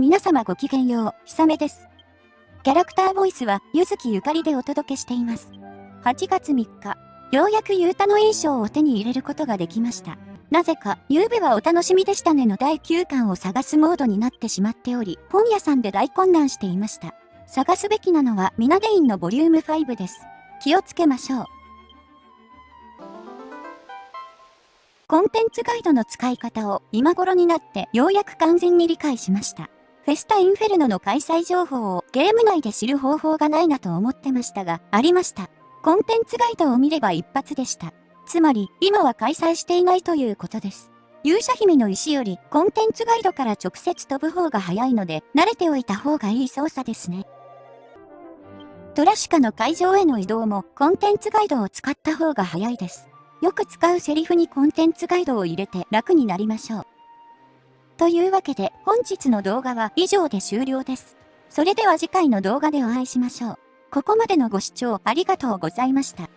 皆様ごきげんよう、ひさめです。キャラクターボイスは、ゆずきゆかりでお届けしています。8月3日、ようやくゆうたの印象を手に入れることができました。なぜか、ゆうべはお楽しみでしたねの第9巻を探すモードになってしまっており、本屋さんで大混乱していました。探すべきなのは、ミナデインのボリューム5です。気をつけましょう。コンテンツガイドの使い方を今頃になってようやく完全に理解しました。フェスタインフェルノの開催情報をゲーム内で知る方法がないなと思ってましたが、ありました。コンテンツガイドを見れば一発でした。つまり、今は開催していないということです。勇者姫の石よりコンテンツガイドから直接飛ぶ方が早いので、慣れておいた方がいい操作ですね。トラシカの会場への移動もコンテンツガイドを使った方が早いです。よく使うセリフにコンテンツガイドを入れて楽になりましょう。というわけで本日の動画は以上で終了です。それでは次回の動画でお会いしましょう。ここまでのご視聴ありがとうございました。